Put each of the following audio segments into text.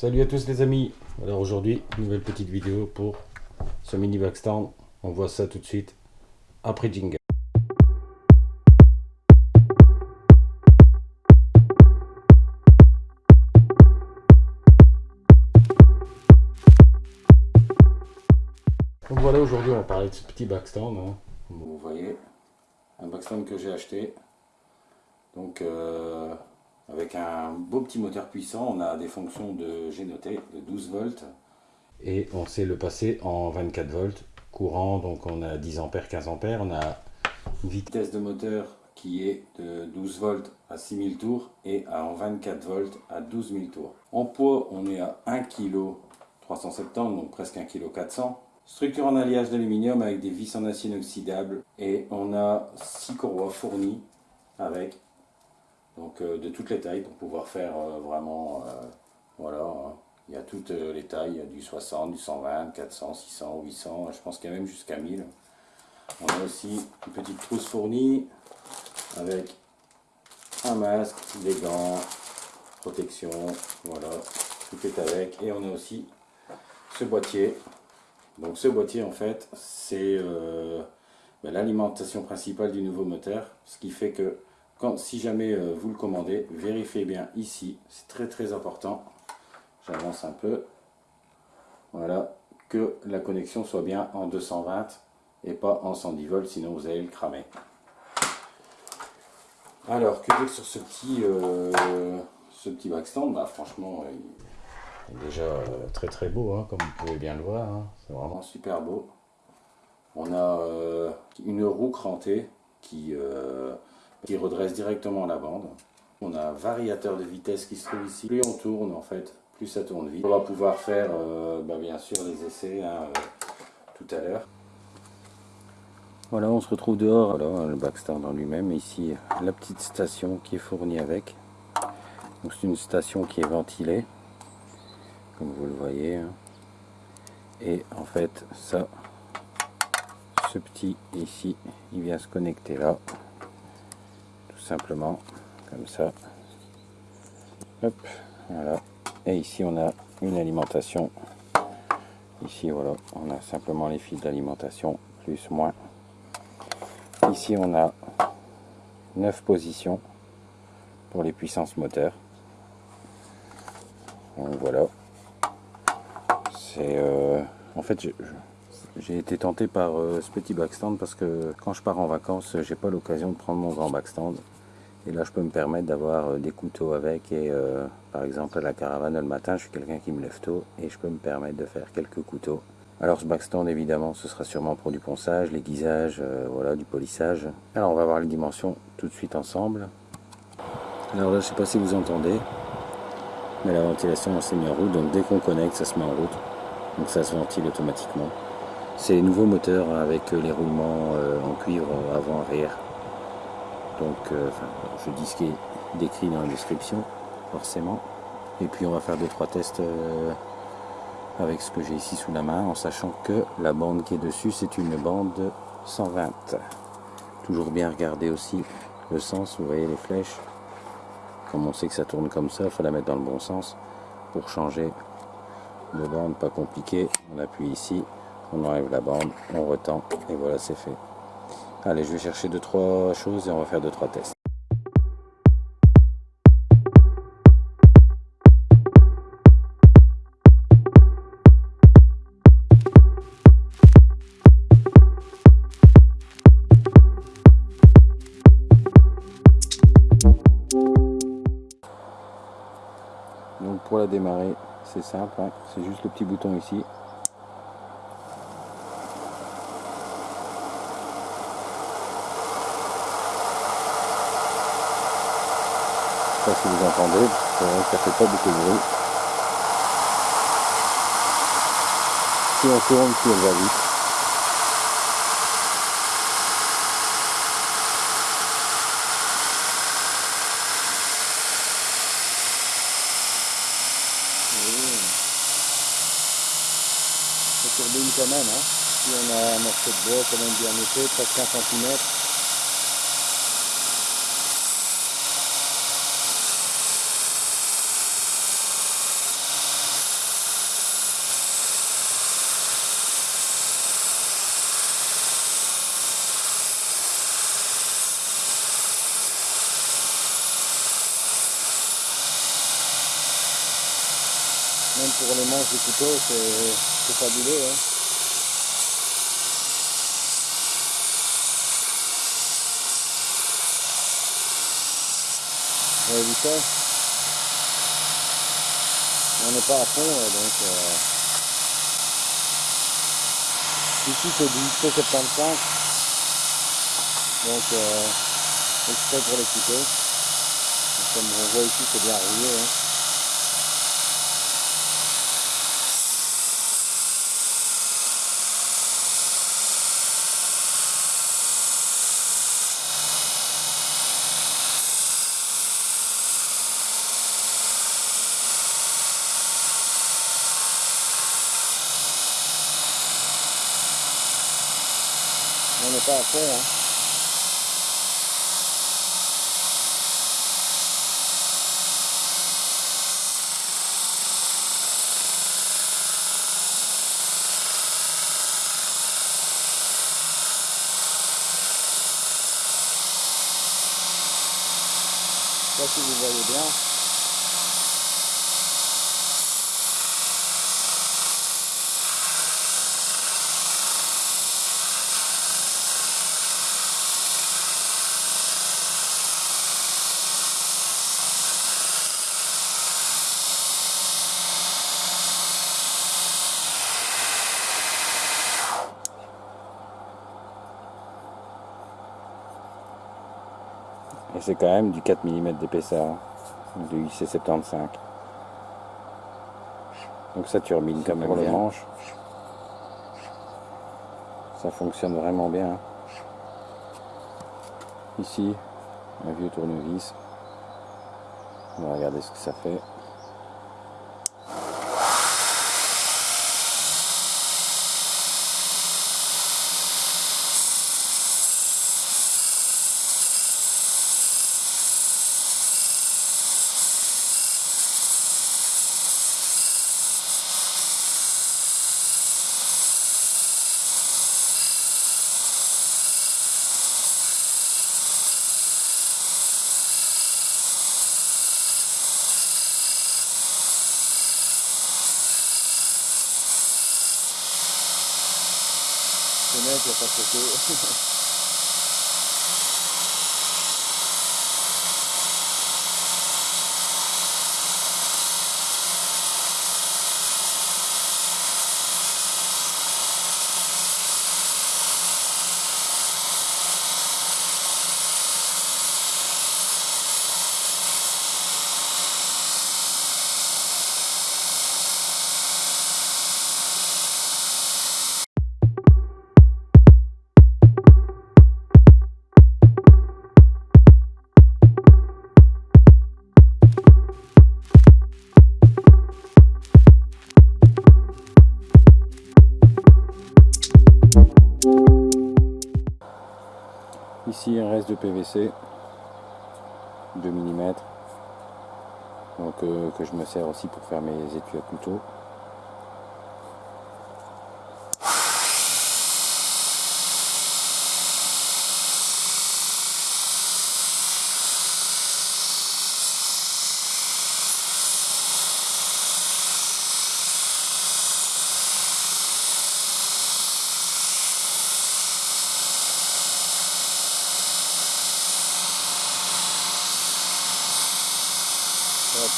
Salut à tous les amis Alors aujourd'hui, nouvelle petite vidéo pour ce mini backstand. On voit ça tout de suite après jingle. Donc voilà, aujourd'hui on va parler de ce petit backstand. Hein. Vous voyez, un backstand que j'ai acheté. Donc euh, avec un beau petit moteur puissant, on a des fonctions de, noté, de 12 volts. Et on sait le passer en 24 volts courant, donc on a 10 ampères, 15 ampères. On a une vitesse de moteur qui est de 12 volts à 6000 tours et en 24 volts à 12 000 tours. En poids, on est à 1 kg 370, donc presque 1 kg 400. Structure en alliage d'aluminium avec des vis en acier inoxydable et on a 6 courroies fournies avec donc euh, de toutes les tailles pour pouvoir faire euh, vraiment, euh, voilà, hein. il y a toutes les tailles, du 60, du 120, 400, 600, 800, je pense qu'il y a même jusqu'à 1000. On a aussi une petite trousse fournie avec un masque, des gants, protection, voilà, tout est avec. Et on a aussi ce boîtier. Donc ce boîtier en fait, c'est ben, l'alimentation principale du nouveau moteur, ce qui fait que si jamais euh, vous le commandez, vérifiez bien ici, c'est très très important, j'avance un peu, voilà, que la connexion soit bien en 220 et pas en 110 volts, sinon vous allez le cramer. Alors, que dire sur ce petit, euh, ce petit backstand? Bah, Franchement, il est déjà euh, très très beau, hein, comme vous pouvez bien le voir, hein. c'est vraiment super beau. On a une roue crantée qui qui redresse directement la bande. On a un variateur de vitesse qui se trouve ici. Plus on tourne en fait, plus ça tourne vite. On va pouvoir faire euh, bah, bien sûr les essais hein, euh, tout à l'heure. Voilà, on se retrouve dehors, le backstand en lui-même. Ici, la petite station qui est fournie avec. C'est une station qui est ventilée, comme vous le voyez. Hein. Et en fait, ça, ce petit ici, il vient se connecter là simplement comme ça. Voilà. Et ici on a une alimentation. Ici voilà on a simplement les fils d'alimentation plus moins. Ici on a 9 positions pour les puissances moteurs. Donc voilà. C'est euh, en fait j'ai été tenté par euh, ce petit backstand parce que quand je pars en vacances j'ai pas l'occasion de prendre mon grand backstand et là, je peux me permettre d'avoir euh, des couteaux avec. Et euh, par exemple, à la caravane le matin, je suis quelqu'un qui me lève tôt et je peux me permettre de faire quelques couteaux. Alors ce backstand, évidemment, ce sera sûrement pour du ponçage, l'aiguisage, euh, voilà, du polissage. Alors on va voir les dimensions tout de suite ensemble. Alors là, je sais pas si vous entendez, mais la ventilation s'est mise en route. Donc dès qu'on connecte, ça se met en route. Donc ça se ventile automatiquement. C'est les nouveaux moteurs avec les roulements en cuivre avant-arrière donc euh, je dis ce qui est décrit dans la description forcément. Et puis on va faire deux trois tests euh, avec ce que j'ai ici sous la main en sachant que la bande qui est dessus c'est une bande 120 toujours bien regarder aussi le sens vous voyez les flèches. Comme on sait que ça tourne comme ça il faut la mettre dans le bon sens pour changer de bande pas compliqué. On appuie ici on enlève la bande on retend et voilà c'est fait Allez, je vais chercher 2-3 choses et on va faire 2-3 tests. Donc pour la démarrer, c'est simple, hein. c'est juste le petit bouton ici, si vous entendez, ça fait pas beaucoup de bruit. Si on tourne, si elle va vite. Ça turbine quand même, hein. Si on a un morceau de bois quand même bien épais, presque 1 cm, Même pour les manches du couteau, c'est fabuleux. Hein. Vu ça? On n'est pas à fond, donc... Euh... Ici, c'est du 75 Donc, euh, exprès pour les couteaux. Comme on voit ici, c'est bien rouillé. Hein. On n'est pas à fond. Hein. Je si vous voyez bien. C'est quand même du 4 mm d'épaisseur, du IC75. Donc ça turbine comme pour le manche. Ça fonctionne vraiment bien. Ici, un vieux tournevis. On va regarder ce que ça fait. Ce mec, il de PVC, 2 mm, donc, euh, que je me sers aussi pour faire mes étuis à couteau.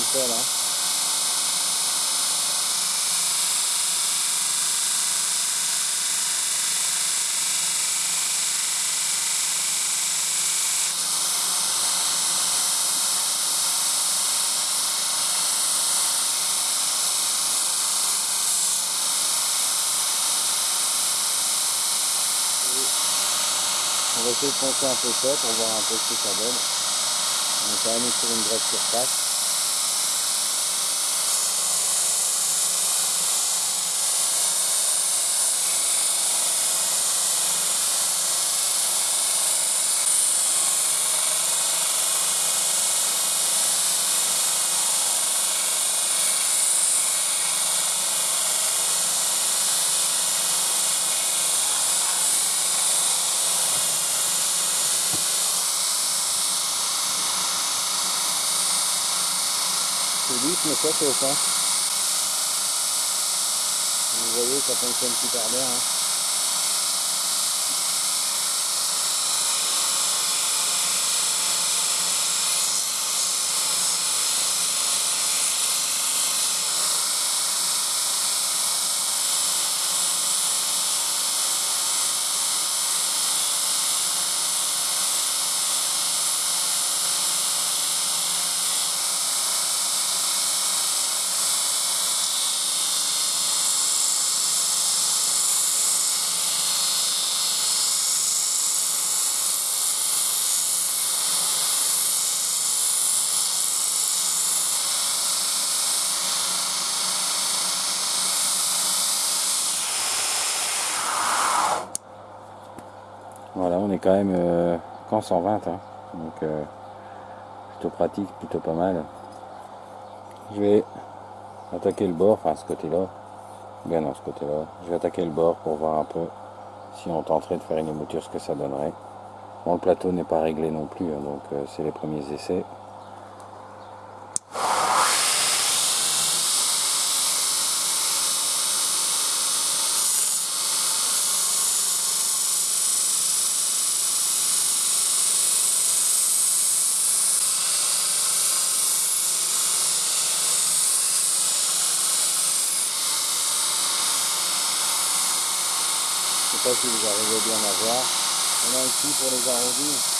On va essayer de poncer un peu ça pour voir un peu ce que ça donne. On est quand même sur une grosse surface. rythme ça chauffe. Hein. Vous voyez, ça fonctionne super bien. Hein. On est quand même euh, qu'en 120, hein. donc euh, plutôt pratique, plutôt pas mal. Je vais attaquer le bord, enfin ce côté-là, bien non ce côté-là. Je vais attaquer le bord pour voir un peu si on tenterait de faire une émouture, ce que ça donnerait. Bon, le plateau n'est pas réglé non plus, hein, donc euh, c'est les premiers essais. Sais pas si vous arrivez bien à voir. On a ici pour les arrondis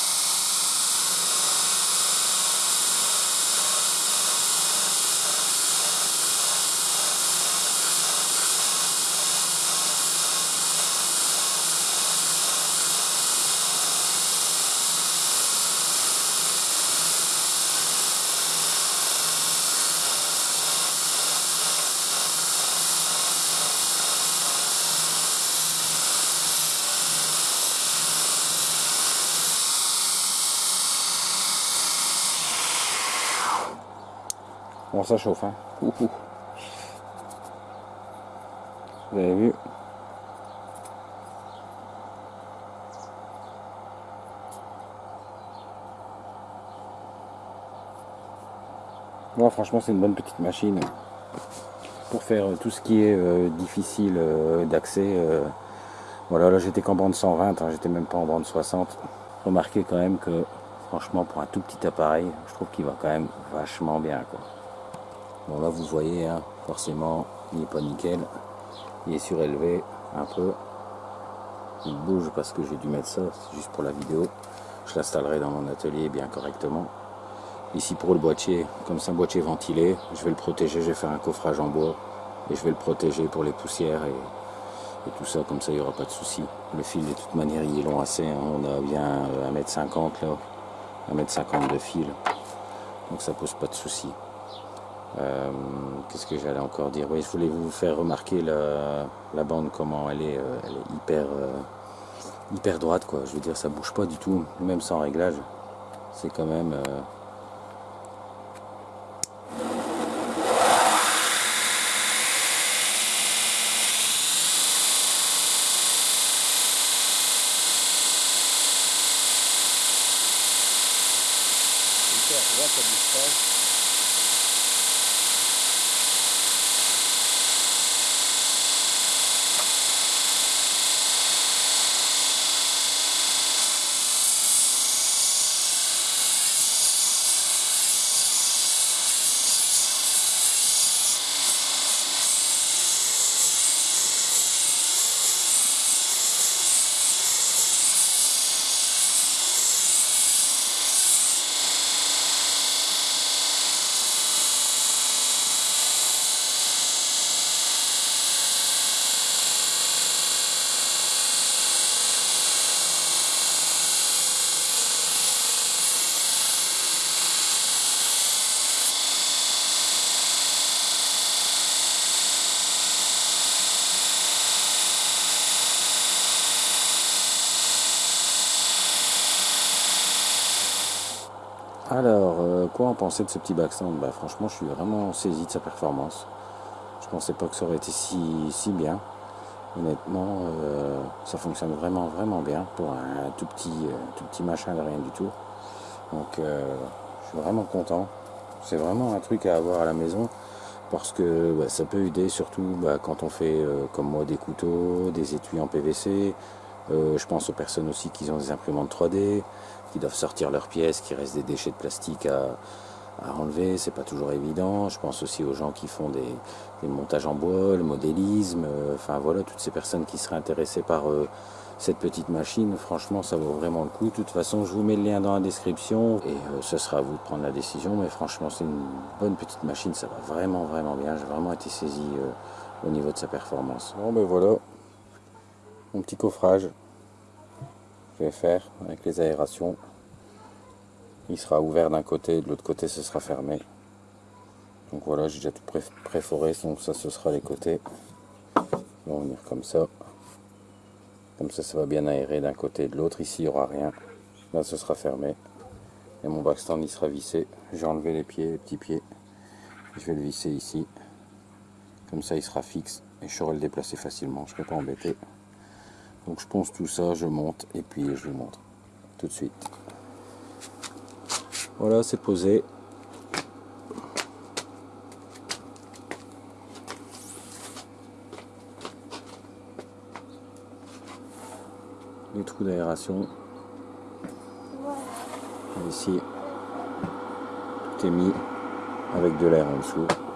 Bon, ça chauffe, hein. Vous avez vu Moi, franchement, c'est une bonne petite machine pour faire tout ce qui est euh, difficile euh, d'accès. Euh. voilà, là, j'étais qu'en bande 120, hein, j'étais même pas en bande 60. Remarquez quand même que, franchement, pour un tout petit appareil, je trouve qu'il va quand même vachement bien, quoi. Bon là vous voyez, hein, forcément il n'est pas nickel. Il est surélevé un peu. Il bouge parce que j'ai dû mettre ça, c'est juste pour la vidéo. Je l'installerai dans mon atelier bien correctement. Ici pour le boîtier, comme c'est un boîtier ventilé, je vais le protéger, je vais faire un coffrage en bois et je vais le protéger pour les poussières et, tout ça, comme ça il n'y aura pas de souci. Le fil de toute manière il est long assez, hein. on a bien 1m50 là, 1m50 de fil, donc ça pose pas de souci. Euh, qu'est-ce que j'allais encore dire? Oui, je voulais vous faire remarquer la, bande, comment elle est, euh, hyper, euh, hyper droite, quoi. Je veux dire, ça bouge pas du tout, même sans réglage. C'est quand même... Alors, euh, quoi en penser de ce petit backstand? Bah, Franchement, je suis vraiment saisi de sa performance. Je pensais pas que ça aurait été si, bien. Honnêtement, euh, ça fonctionne vraiment, vraiment bien pour un tout petit, euh, tout petit machin de rien du tout. Donc, je suis vraiment content. C'est vraiment un truc à avoir à la maison. parce que bah, ça peut aider surtout bah, quand on fait comme moi des couteaux, des étuis en PVC. Je pense aux personnes aussi qui ont des imprimantes 3D, doivent sortir leurs pièces, qui restent des déchets de plastique à, enlever, c'est pas toujours évident. Je pense aussi aux gens qui font des, montages en bois, le modélisme, euh, enfin voilà, toutes ces personnes qui seraient intéressées par cette petite machine, franchement, ça vaut vraiment le coup. De toute façon, je vous mets le lien dans la description et euh, ce sera à vous de prendre la décision. Mais franchement, c'est une bonne petite machine, ça va vraiment, vraiment bien. J'ai vraiment été saisi euh, au niveau de sa performance. Bon, ben voilà, mon petit coffrage. Faire avec les aérations. Il sera ouvert d'un côté, de l'autre côté, ce sera fermé. Donc voilà, j'ai déjà tout préforé, donc ça, ce sera les côtés. On va venir comme ça. Comme ça, ça va bien aérer d'un côté et de l'autre. Ici, il n'y aura rien. Là, ce sera fermé. Et mon backstand, il sera vissé. J'ai enlevé les pieds, les petits pieds. Je vais le visser ici. Comme ça, il sera fixe. Et je saurai le déplacer facilement. Je ne serai pas embêté. Donc, je ponce tout ça, je monte. Et puis, je vous montre tout de suite. Voilà, c'est posé. les trous d'aération. Ici, tout est mis avec de l'air en dessous.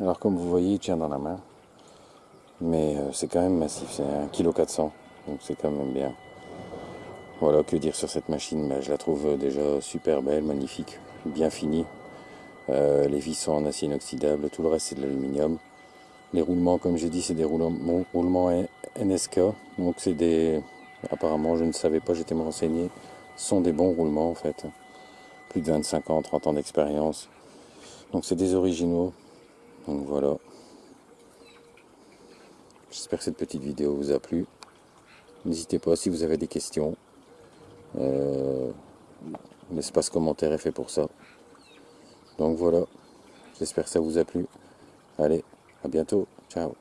Alors comme vous voyez, il tient dans la main. Mais euh, c'est quand même massif, c'est 1,4 kg, donc c'est quand même bien. Voilà, que dire sur cette machine Je la trouve déjà super belle, magnifique, bien finie. Euh, les vis sont en acier inoxydable, tout le reste c'est de l'aluminium. Les roulements, comme j'ai dit, c'est des roulements, roulements NSK, donc c'est des... Apparemment, je ne savais pas, j'étais me renseigner, sont des bons roulements en fait. Plus de 25 ans, 30 ans d'expérience. Donc c'est des originaux. Donc voilà. J'espère que cette petite vidéo vous a plu. N'hésitez pas si vous avez des questions. Euh, L'espace commentaire est fait pour ça. Donc voilà, j'espère que ça vous a plu. Allez, à bientôt. Ciao.